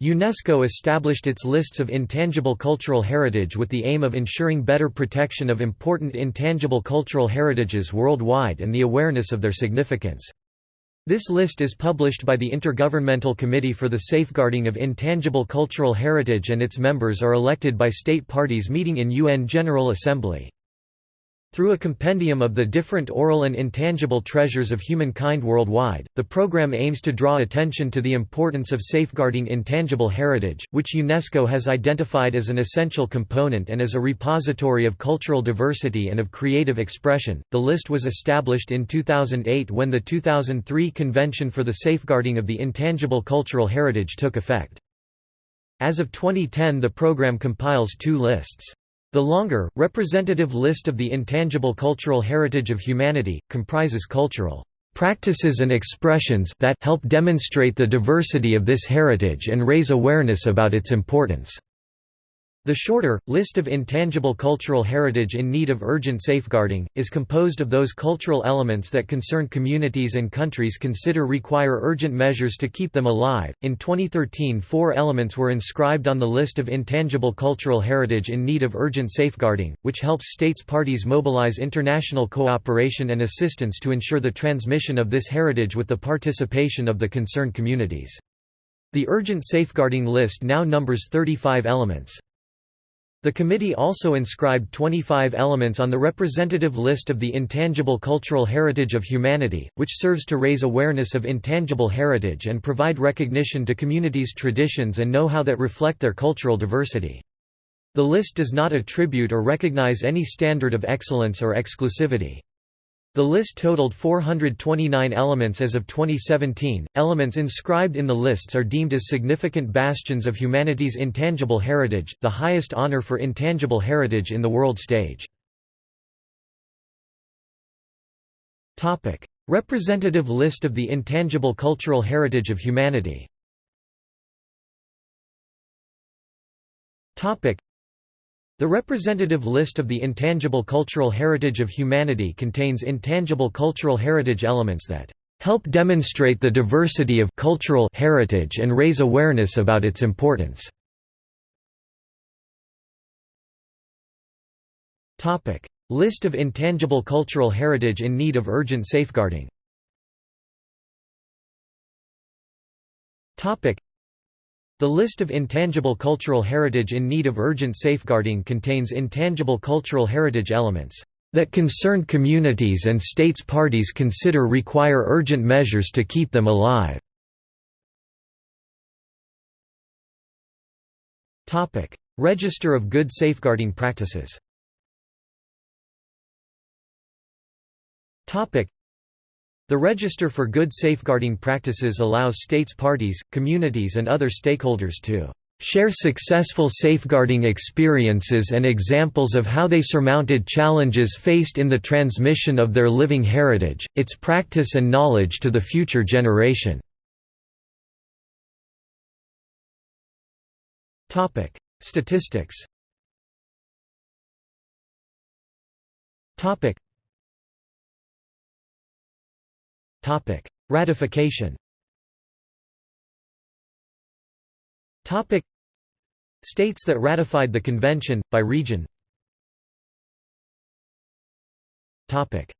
UNESCO established its lists of intangible cultural heritage with the aim of ensuring better protection of important intangible cultural heritages worldwide and the awareness of their significance. This list is published by the Intergovernmental Committee for the Safeguarding of Intangible Cultural Heritage and its members are elected by state parties meeting in UN General Assembly. Through a compendium of the different oral and intangible treasures of humankind worldwide, the program aims to draw attention to the importance of safeguarding intangible heritage, which UNESCO has identified as an essential component and as a repository of cultural diversity and of creative expression. The list was established in 2008 when the 2003 Convention for the Safeguarding of the Intangible Cultural Heritage took effect. As of 2010 the program compiles two lists. The longer, representative list of the intangible cultural heritage of humanity, comprises cultural practices and expressions that help demonstrate the diversity of this heritage and raise awareness about its importance. The shorter, list of intangible cultural heritage in need of urgent safeguarding, is composed of those cultural elements that concerned communities and countries consider require urgent measures to keep them alive. In 2013, four elements were inscribed on the list of intangible cultural heritage in need of urgent safeguarding, which helps states parties mobilize international cooperation and assistance to ensure the transmission of this heritage with the participation of the concerned communities. The urgent safeguarding list now numbers 35 elements. The committee also inscribed 25 elements on the representative list of the intangible cultural heritage of humanity, which serves to raise awareness of intangible heritage and provide recognition to communities' traditions and know-how that reflect their cultural diversity. The list does not attribute or recognize any standard of excellence or exclusivity. The list totaled 429 elements as of 2017. Elements inscribed in the lists are deemed as significant bastions of humanity's intangible heritage, the highest honor for intangible heritage in the world stage. Topic: Representative list of the intangible cultural heritage of humanity. Topic: the representative list of the intangible cultural heritage of humanity contains intangible cultural heritage elements that help demonstrate the diversity of cultural heritage and raise awareness about its importance. Topic: List of intangible cultural heritage in need of urgent safeguarding the list of intangible cultural heritage in need of urgent safeguarding contains intangible cultural heritage elements that concerned communities and states parties consider require urgent measures to keep them alive. Topic: Register of Good Safeguarding Practices the Register for Good Safeguarding Practices allows states parties, communities and other stakeholders to share successful safeguarding experiences and examples of how they surmounted challenges faced in the transmission of their living heritage, its practice and knowledge to the future generation. Statistics Ratification. Topic: States that ratified the convention by region. Topic: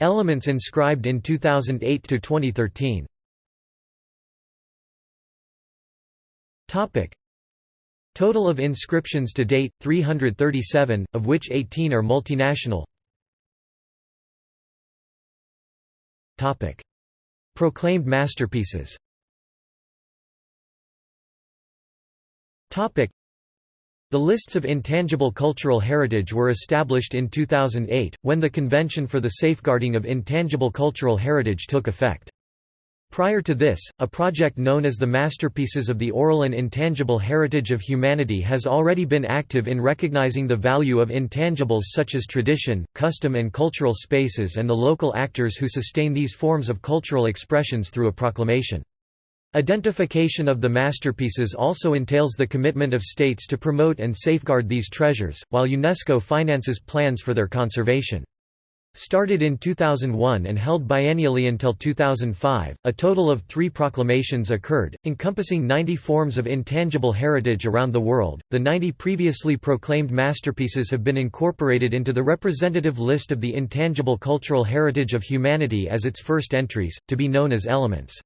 Elements inscribed in 2008 to 2013. Topic: Total of inscriptions to date 337, of which 18 are multinational. Topic. Proclaimed masterpieces Topic. The lists of intangible cultural heritage were established in 2008, when the Convention for the Safeguarding of Intangible Cultural Heritage took effect. Prior to this, a project known as the Masterpieces of the Oral and Intangible Heritage of Humanity has already been active in recognizing the value of intangibles such as tradition, custom and cultural spaces and the local actors who sustain these forms of cultural expressions through a proclamation. Identification of the masterpieces also entails the commitment of states to promote and safeguard these treasures, while UNESCO finances plans for their conservation. Started in 2001 and held biennially until 2005, a total of three proclamations occurred, encompassing 90 forms of intangible heritage around the world. The 90 previously proclaimed masterpieces have been incorporated into the representative list of the intangible cultural heritage of humanity as its first entries, to be known as elements.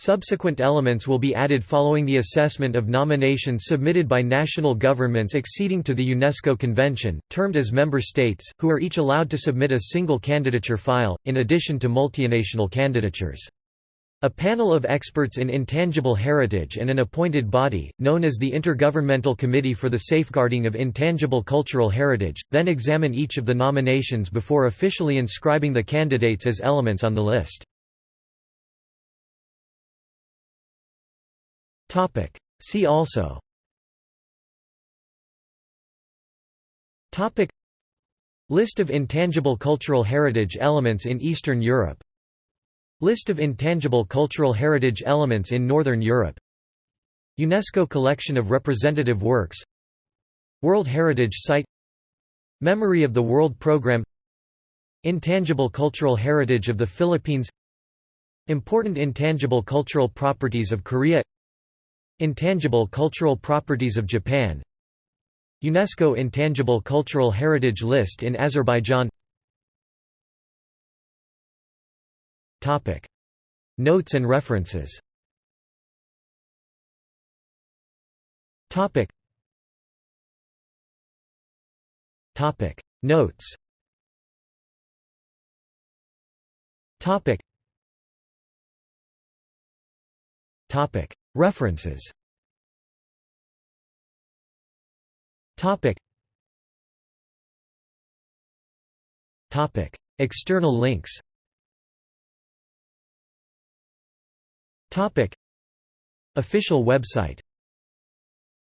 Subsequent elements will be added following the assessment of nominations submitted by national governments acceding to the UNESCO Convention, termed as member states, who are each allowed to submit a single candidature file, in addition to multinational candidatures. A panel of experts in intangible heritage and an appointed body, known as the Intergovernmental Committee for the Safeguarding of Intangible Cultural Heritage, then examine each of the nominations before officially inscribing the candidates as elements on the list. Topic. See also. Topic. List of intangible cultural heritage elements in Eastern Europe. List of intangible cultural heritage elements in Northern Europe. UNESCO collection of representative works. World Heritage Site. Memory of the World Programme. Intangible cultural heritage of the Philippines. Important intangible cultural properties of Korea Intangible cultural properties of Japan. UNESCO Intangible Cultural Heritage List in Azerbaijan. Notes and references. Notes References. External links. Topic. Official website